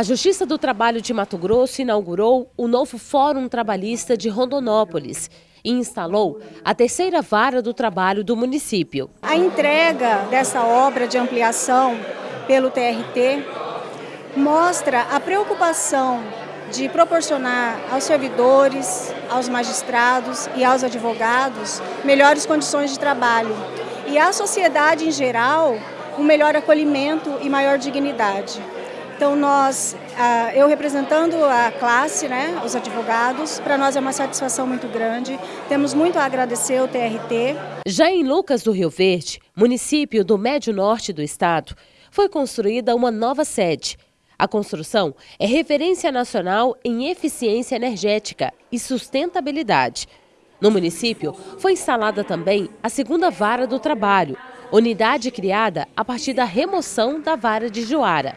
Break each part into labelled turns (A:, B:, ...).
A: A Justiça do Trabalho de Mato Grosso inaugurou o novo Fórum Trabalhista de Rondonópolis e instalou a terceira vara do trabalho do município.
B: A entrega dessa obra de ampliação pelo TRT mostra a preocupação de proporcionar aos servidores, aos magistrados e aos advogados melhores condições de trabalho e à sociedade em geral um melhor acolhimento e maior dignidade. Então nós, eu representando a classe, né, os advogados, para nós é uma satisfação muito grande. Temos muito a agradecer ao TRT.
A: Já em Lucas do Rio Verde, município do Médio Norte do estado, foi construída uma nova sede. A construção é referência nacional em eficiência energética e sustentabilidade. No município, foi instalada também a segunda vara do trabalho, unidade criada a partir da remoção da vara de Joara.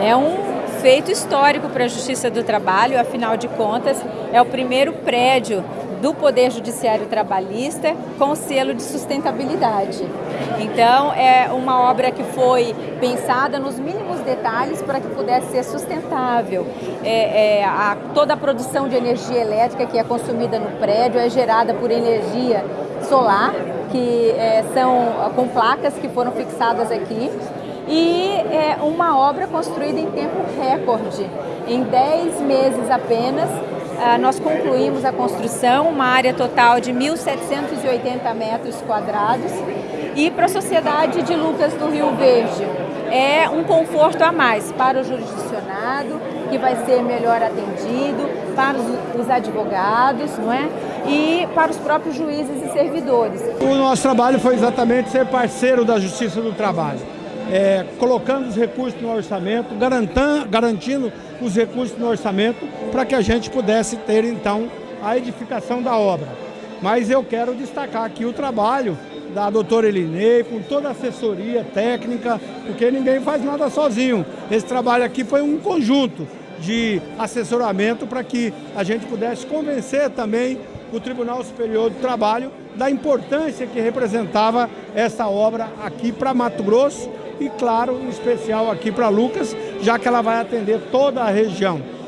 C: É um feito histórico para a Justiça do Trabalho, afinal de contas, é o primeiro prédio do Poder Judiciário Trabalhista com selo de sustentabilidade. Então, é uma obra que foi pensada nos mínimos detalhes para que pudesse ser sustentável. É, é, a, toda a produção de energia elétrica que é consumida no prédio é gerada por energia solar, que é, são com placas que foram fixadas aqui e é uma obra construída em tempo recorde. Em 10 meses apenas, ah, nós concluímos a construção, uma área total de 1.780 metros quadrados e para a sociedade de Lucas do Rio Verde é um conforto a mais para o jurisdicionado, que vai ser melhor atendido, para os advogados, não é? E para os próprios juízes e servidores.
D: O nosso trabalho foi exatamente ser parceiro da Justiça do Trabalho é, colocando os recursos no orçamento, garantindo os recursos no orçamento para que a gente pudesse ter então a edificação da obra. Mas eu quero destacar aqui o trabalho da doutora Elinei, com toda a assessoria técnica, porque ninguém faz nada sozinho. Esse trabalho aqui foi um conjunto de assessoramento para que a gente pudesse convencer também o Tribunal Superior do Trabalho da importância que representava essa obra aqui para Mato Grosso e, claro, em especial aqui para Lucas, já que ela vai atender toda a região.